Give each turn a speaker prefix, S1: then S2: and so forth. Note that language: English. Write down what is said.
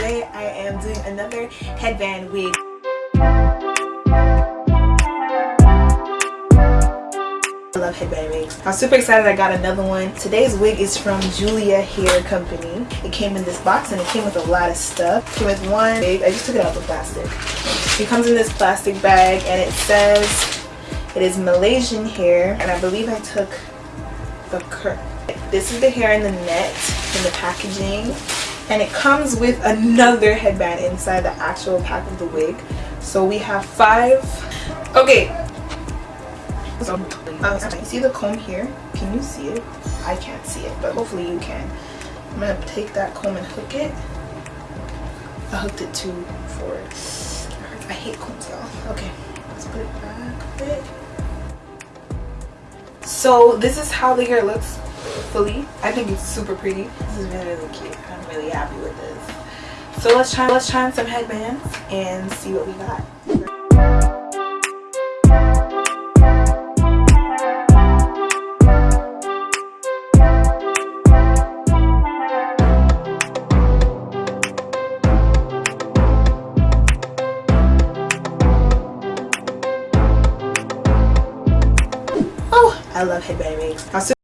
S1: today I am doing another headband wig I love headband wigs. I'm super excited I got another one. Today's wig is from Julia Hair Company. It came in this box and it came with a lot of stuff. It came with one wig. I just took it out of the plastic. It comes in this plastic bag and it says it is Malaysian hair and I believe I took the cur this is the hair in the net in the packaging and it comes with another headband inside the actual pack of the wig. So we have five. Okay. So um, see the comb here? Can you see it? I can't see it but hopefully you can. I'm gonna take that comb and hook it. I hooked it too for i hate combs y'all. Okay. Let's put it back so this is how the hair looks fully. I think it's super pretty. This is really really cute. I'm really so let's try let's try on some headbands and see what we got Oh, I love headband wigs.